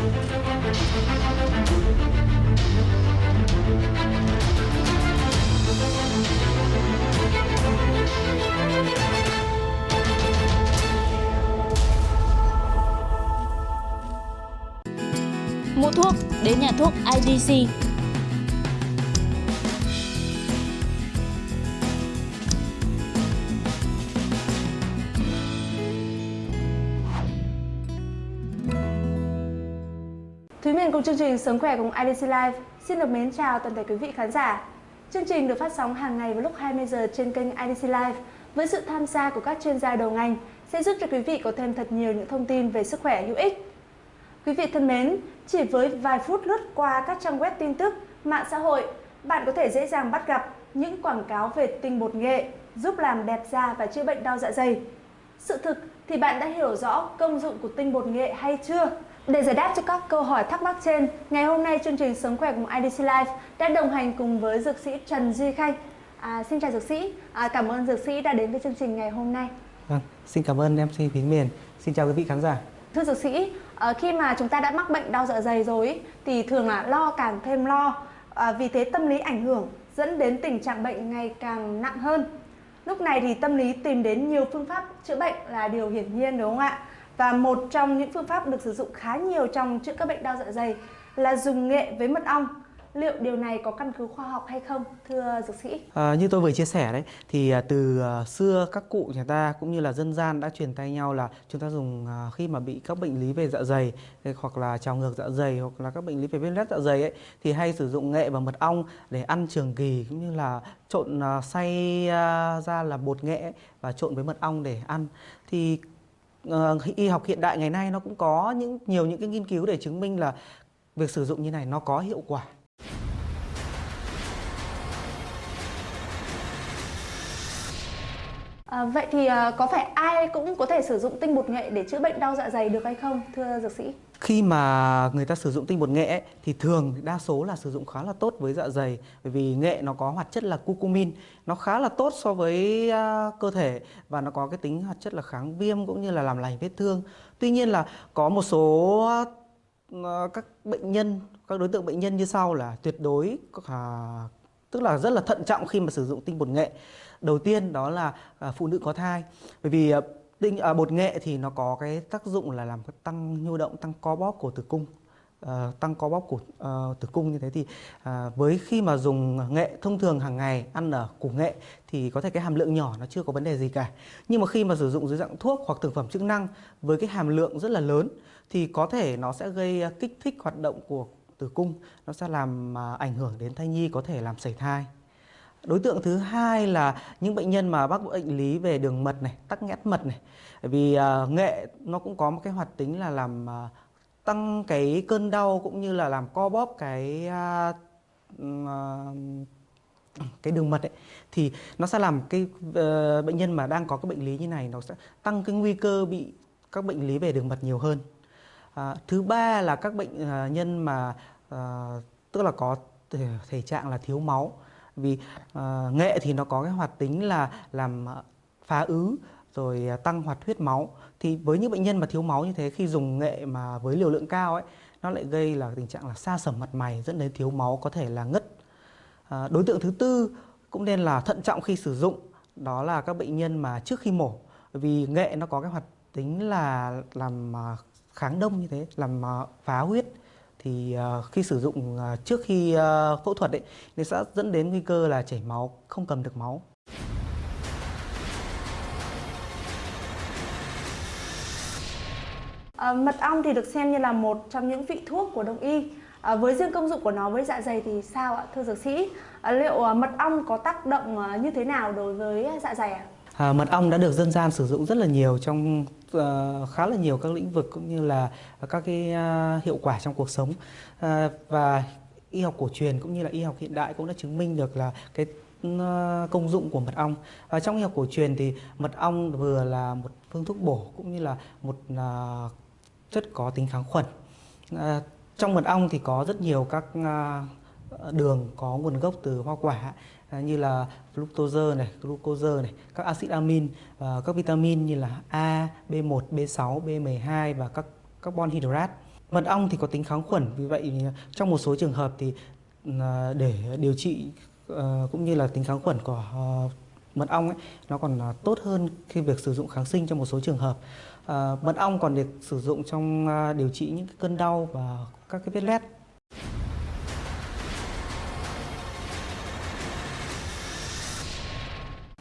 Mua thuốc đến nhà thuốc IDC. Thúy Miền cùng chương trình Sống khỏe cùng IDC Live xin được mến chào toàn thể quý vị khán giả. Chương trình được phát sóng hàng ngày vào lúc 20 giờ trên kênh IDC Live với sự tham gia của các chuyên gia đầu ngành sẽ giúp cho quý vị có thêm thật nhiều những thông tin về sức khỏe hữu ích. Quý vị thân mến, chỉ với vài phút lướt qua các trang web tin tức, mạng xã hội, bạn có thể dễ dàng bắt gặp những quảng cáo về tinh bột nghệ giúp làm đẹp da và chữa bệnh đau dạ dày. Sự thực thì bạn đã hiểu rõ công dụng của tinh bột nghệ hay chưa? Để giải đáp cho các câu hỏi thắc mắc trên, ngày hôm nay chương trình Sống khỏe cùng IDC Live đã đồng hành cùng với dược sĩ Trần Duy Khanh. À, xin chào dược sĩ, à, cảm ơn dược sĩ đã đến với chương trình ngày hôm nay. Vâng, xin cảm ơn MC Thúy Miền. Xin chào quý vị khán giả. Thưa dược sĩ, à, khi mà chúng ta đã mắc bệnh đau dạ dày rồi ý, thì thường là lo càng thêm lo. À, vì thế tâm lý ảnh hưởng dẫn đến tình trạng bệnh ngày càng nặng hơn. Lúc này thì tâm lý tìm đến nhiều phương pháp chữa bệnh là điều hiển nhiên đúng không ạ? Và một trong những phương pháp được sử dụng khá nhiều trong chữa các bệnh đau dạ dày là dùng nghệ với mật ong. Liệu điều này có căn cứ khoa học hay không, thưa dược sĩ? À, như tôi vừa chia sẻ đấy, thì à, từ à, xưa các cụ nhà ta cũng như là dân gian đã truyền tay nhau là chúng ta dùng à, khi mà bị các bệnh lý về dạ dày hoặc là trào ngược dạ dày hoặc là các bệnh lý về viêm loét dạ dày ấy thì hay sử dụng nghệ và mật ong để ăn trường kỳ cũng như là trộn xay ra là bột nghệ ấy, và trộn với mật ong để ăn. Thì uh, y học hiện đại ngày nay nó cũng có những nhiều những cái nghiên cứu để chứng minh là việc sử dụng như này nó có hiệu quả. À, vậy thì à, có phải ai cũng có thể sử dụng tinh bột nghệ để chữa bệnh đau dạ dày được hay không, thưa dược sĩ? Khi mà người ta sử dụng tinh bột nghệ ấy, thì thường đa số là sử dụng khá là tốt với dạ dày bởi vì nghệ nó có hoạt chất là curcumin, nó khá là tốt so với uh, cơ thể và nó có cái tính hoạt chất là kháng viêm cũng như là làm lành vết thương. Tuy nhiên là có một số uh, các bệnh nhân, các đối tượng bệnh nhân như sau là tuyệt đối uh, tức là rất là thận trọng khi mà sử dụng tinh bột nghệ. Đầu tiên đó là à, phụ nữ có thai bởi vì à, Tinh à, bột nghệ thì nó có cái tác dụng là làm tăng nhu động, tăng co bóp của tử cung. À, tăng co bóp của à, tử cung như thế thì à, với khi mà dùng nghệ thông thường hàng ngày ăn ở củ nghệ thì có thể cái hàm lượng nhỏ nó chưa có vấn đề gì cả nhưng mà khi mà sử dụng dưới dạng thuốc hoặc thực phẩm chức năng với cái hàm lượng rất là lớn thì có thể nó sẽ gây à, kích thích hoạt động của tử cung nó sẽ làm à, ảnh hưởng đến thai nhi có thể làm sảy thai Đối tượng thứ hai là những bệnh nhân mà mắc bệnh lý về đường mật này, tắc nghẽn mật này. Bởi vì uh, nghệ nó cũng có một cái hoạt tính là làm uh, tăng cái cơn đau cũng như là làm co bóp cái uh, uh, cái đường mật ấy thì nó sẽ làm cái uh, bệnh nhân mà đang có cái bệnh lý như này nó sẽ tăng cái nguy cơ bị các bệnh lý về đường mật nhiều hơn. À, thứ ba là các bệnh à, nhân mà à, tức là có thể, thể trạng là thiếu máu. Vì à, nghệ thì nó có cái hoạt tính là làm à, phá ứ rồi à, tăng hoạt huyết máu. Thì với những bệnh nhân mà thiếu máu như thế khi dùng nghệ mà với liều lượng cao ấy nó lại gây là tình trạng là sa sẩm mặt mày dẫn đến thiếu máu có thể là ngất. À, đối tượng thứ tư cũng nên là thận trọng khi sử dụng đó là các bệnh nhân mà trước khi mổ. Vì nghệ nó có cái hoạt tính là làm kháng đông như thế làm phá huyết thì uh, khi sử dụng uh, trước khi phẫu thuật ấy thì sẽ dẫn đến nguy cơ là chảy máu không cầm được máu À, mật ong thì được xem như là một trong những vị thuốc của đông y. À, với riêng công dụng của nó với dạ dày thì sao ạ, thưa dược sĩ? À, liệu à, mật ong có tác động à, như thế nào đối với dạ dày ạ? À, mật ong đã được dân gian sử dụng rất là nhiều trong Ờ, khá là nhiều các lĩnh vực cũng như là các cái ờ, hiệu quả trong cuộc sống ờ, và y học cổ truyền cũng như là y học hiện đại cũng đã chứng minh được là cái ừ, công dụng của mật ong. Và trong y học cổ truyền thì mật ong vừa là một phương thuốc bổ cũng như là một uh, chất có tính kháng khuẩn. Trong mật ong thì có rất nhiều các đường có nguồn gốc từ hoa quả à, như là fructose này, glucose này, các axit amin và các vitamin như là A, B1, B6, B12 và các carbon hydrate. Mật ong thì có tính kháng khuẩn, vì vậy trong một số trường hợp thì à, để điều trị à, cũng như là tính kháng khuẩn của mật ong ấy, nó còn tốt hơn khi việc sử dụng kháng sinh trong một số trường hợp. Mật ong còn được sử dụng trong điều trị những cơn đau và các cái vết loét.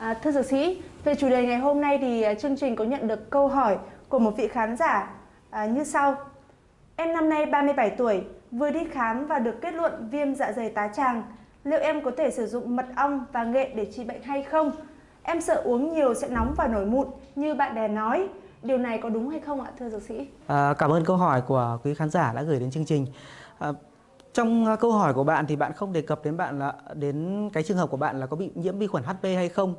À, thưa dược sĩ, về chủ đề ngày hôm nay thì à, chương trình có nhận được câu hỏi của một vị khán giả à, như sau. Em năm nay 37 tuổi, vừa đi khám và được kết luận viêm dạ dày tá tràng. Liệu em có thể sử dụng mật ong và nghệ để trị bệnh hay không? Em sợ uống nhiều sẽ nóng và nổi mụn như bạn bè nói. Điều này có đúng hay không ạ thưa dược sĩ? À, cảm ơn câu hỏi của quý khán giả đã gửi đến chương trình. À, trong ờ, câu hỏi của bạn thì bạn không đề cập đến bạn là đến cái trường hợp của bạn là có bị nhiễm vi khuẩn HP hay không.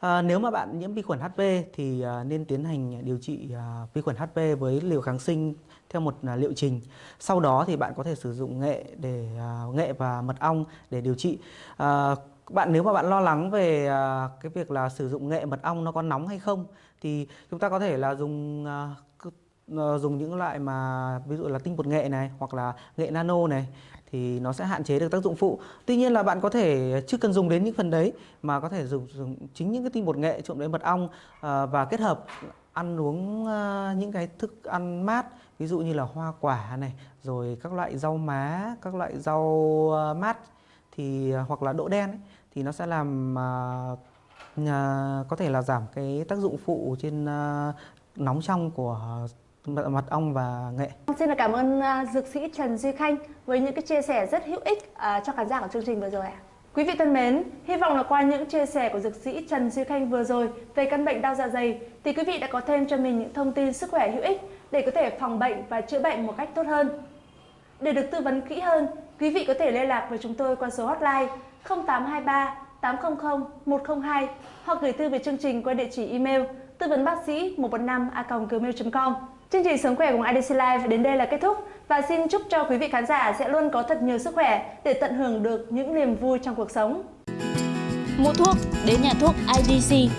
À, nếu mà bạn nhiễm vi khuẩn HP thì à, nên tiến hành điều trị à, vi khuẩn HP với liều kháng sinh theo một à, liệu trình. Sau đó thì bạn có thể sử dụng nghệ để à, nghệ và mật ong để điều trị. À, bạn nếu mà bạn lo lắng về à, cái việc là sử dụng nghệ mật ong nó có nóng hay không thì chúng ta có thể là dùng à, Ờ, dùng những loại mà ví dụ là tinh bột nghệ này hoặc là nghệ nano này thì nó sẽ hạn chế được tác dụng phụ. Tuy nhiên là bạn có thể chưa cần dùng đến những phần đấy mà có thể dùng, dùng chính những cái tinh bột nghệ trộn với mật ong à, và kết hợp ăn uống à, những cái thức ăn mát ví dụ như là hoa quả này rồi các loại rau má các loại rau à, mát thì hoặc là đỗ đen ấy, thì nó sẽ làm à, à, có thể là giảm cái tác dụng phụ trên à, nóng trong của mật, mật ong và nghệ. Xin cảm ơn à, dược sĩ Trần Duy Khanh với những cái chia sẻ rất hữu ích à, cho khán giả của chương trình vừa rồi ạ. Quý vị thân mến, hy vọng là qua những chia sẻ của dược sĩ Trần Duy Khanh vừa rồi về căn bệnh đau dạ dày thì quý vị đã có thêm cho mình những thông tin sức khỏe hữu ích để có thể phòng bệnh và chữa bệnh một cách tốt hơn. Để được tư vấn kỹ hơn, quý vị có thể liên lạc với chúng tôi qua số hotline 0823 800 102 hoặc gửi thư về chương trình qua địa chỉ email tư vấn bác sĩ 115 gmail.com. Chương trình Sống khỏe cùng IDC Live đến đây là kết thúc và xin chúc cho quý vị khán giả sẽ luôn có thật nhiều sức khỏe để tận hưởng được những niềm vui trong cuộc sống. Mua thuốc, đến nhà thuốc IDC